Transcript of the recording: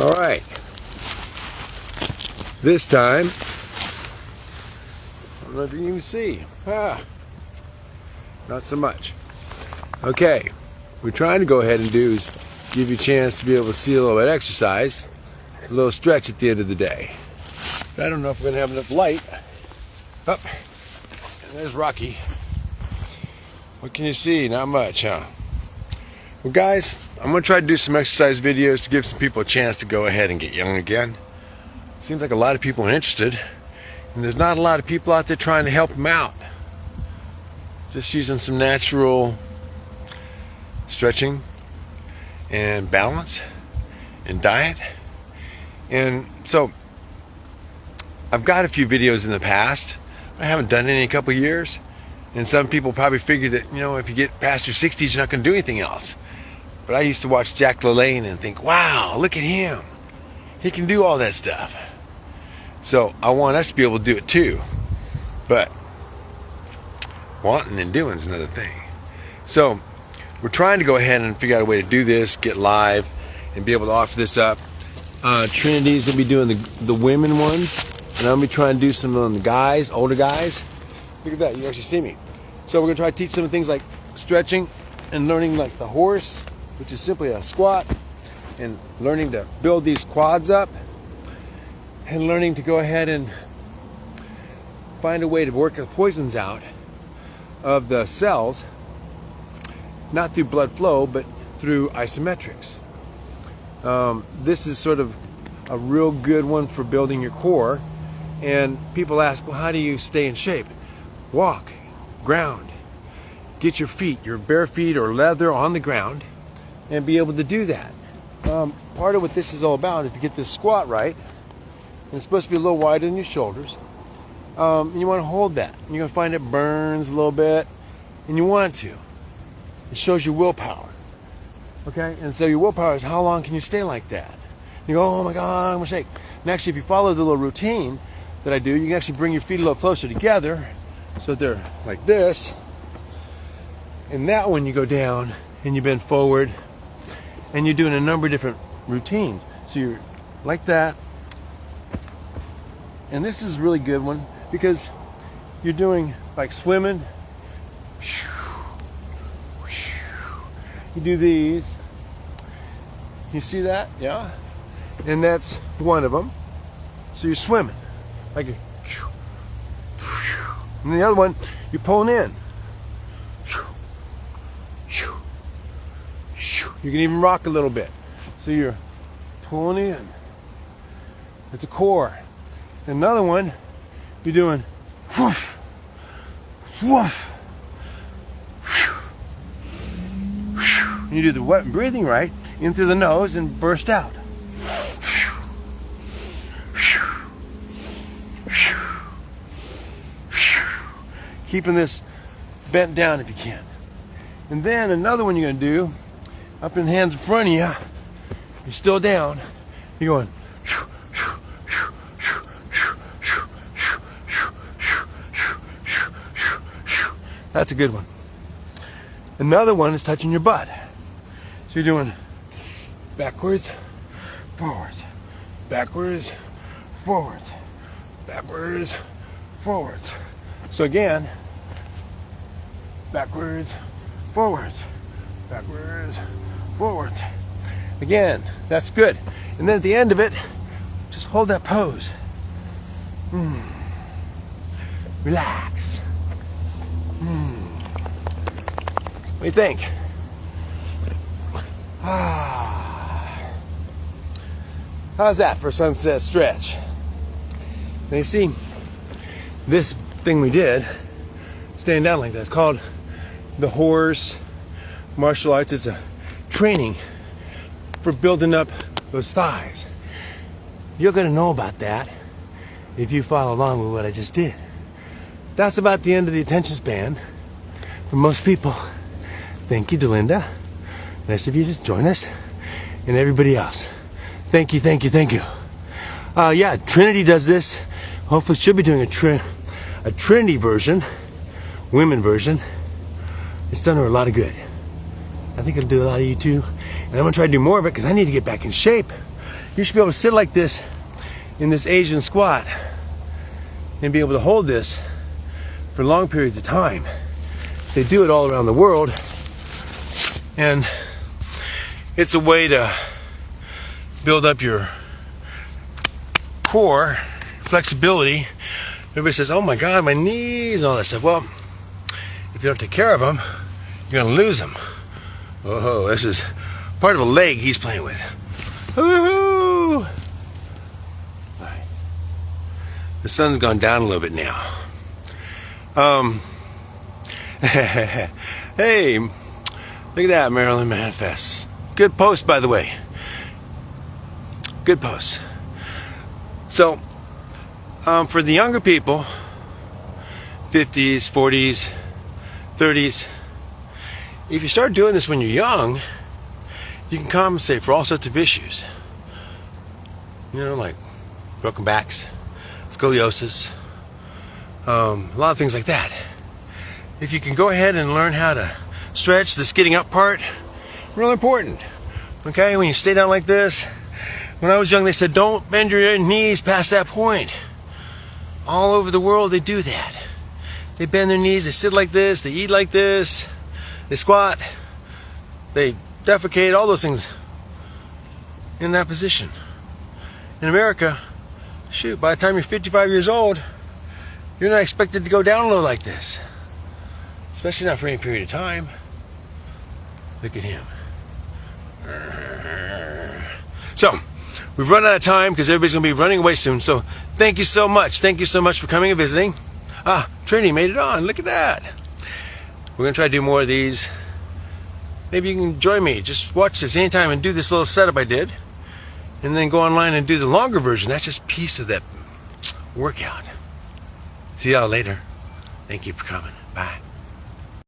All right. This time, I don't know if you can even see. Ah, not so much. Okay, we're trying to go ahead and do is give you a chance to be able to see a little bit of exercise, a little stretch at the end of the day. But I don't know if we're gonna have enough light. Up, and there's Rocky. What can you see? Not much, huh? Well, guys, I'm going to try to do some exercise videos to give some people a chance to go ahead and get young again. Seems like a lot of people are interested, and there's not a lot of people out there trying to help them out. Just using some natural stretching and balance and diet. And so, I've got a few videos in the past. I haven't done any in a couple years. And some people probably figure that, you know, if you get past your 60s, you're not going to do anything else. But I used to watch Jack LaLanne and think, wow, look at him. He can do all that stuff. So I want us to be able to do it too. But wanting and doing is another thing. So we're trying to go ahead and figure out a way to do this, get live, and be able to offer this up. Uh, Trinity's gonna be doing the the women ones, and I'm gonna be trying to do some on the guys, older guys. Look at that, you actually see me. So we're gonna try to teach some things like stretching and learning like the horse which is simply a squat, and learning to build these quads up, and learning to go ahead and find a way to work the poisons out of the cells, not through blood flow, but through isometrics. Um, this is sort of a real good one for building your core. And people ask, well, how do you stay in shape? Walk, ground, get your feet, your bare feet or leather on the ground, and be able to do that. Um, part of what this is all about, if you get this squat right, and it's supposed to be a little wider than your shoulders, um, you want to hold that. You're going to find it burns a little bit, and you want to. It shows your willpower. Okay? And so your willpower is how long can you stay like that? You go, oh my God, I'm going to shake. And actually, if you follow the little routine that I do, you can actually bring your feet a little closer together so that they're like this. And that one you go down and you bend forward and you're doing a number of different routines. So you're like that. And this is a really good one because you're doing like swimming. You do these. You see that? Yeah. And that's one of them. So you're swimming. Like and the other one, you're pulling in. You can even rock a little bit. So you're pulling in at the core. Another one, you're doing whoosh, whoosh, you do the wet breathing right in through the nose and burst out. Keeping this bent down if you can. And then another one you're going to do up in the hands in front of you. You're still down. You're going. That's a good one. Another one is touching your butt. So you're doing backwards, forwards, backwards, forwards, backwards, forwards. So again, backwards, forwards, backwards, forwards. Again, that's good. And then at the end of it, just hold that pose. Mm. Relax. Mm. What do you think? Ah. How's that for sunset stretch? Now you see, this thing we did, stand down like that, it's called the horse martial arts It's a training for building up those thighs. You're going to know about that if you follow along with what I just did. That's about the end of the attention span for most people. Thank you, Delinda. Nice of you to join us and everybody else. Thank you, thank you, thank you. Uh, yeah, Trinity does this. Hopefully, she'll be doing a, tri- a Trinity version, women version. It's done her a lot of good. I think it'll do a lot of you too. And I'm gonna try to do more of it because I need to get back in shape. You should be able to sit like this in this Asian squat and be able to hold this for long periods of time. They do it all around the world. And it's a way to build up your core flexibility. Everybody says, oh my God, my knees and all that stuff. Well, if you don't take care of them, you're to lose them. Oh, this is part of a leg he's playing with. Woohoo! The sun's gone down a little bit now. Um, hey, look at that, Maryland Manifest. Good post, by the way. Good post. So, um, for the younger people, 50s, 40s, 30s, if you start doing this when you're young, you can compensate for all sorts of issues. You know, like broken backs, scoliosis, um, a lot of things like that. If you can go ahead and learn how to stretch this getting up part, real important. Okay, when you stay down like this, when I was young, they said don't bend your knees past that point. All over the world, they do that. They bend their knees, they sit like this, they eat like this, they squat, they defecate, all those things in that position. In America, shoot, by the time you're 55 years old, you're not expected to go down low like this. Especially not for any period of time. Look at him. So, we've run out of time because everybody's going to be running away soon. So, thank you so much. Thank you so much for coming and visiting. Ah, Trinity made it on. Look at that. We're going to try to do more of these maybe you can join me. Just watch this anytime and do this little setup I did. And then go online and do the longer version. That's just piece of that workout. See y'all later. Thank you for coming. Bye.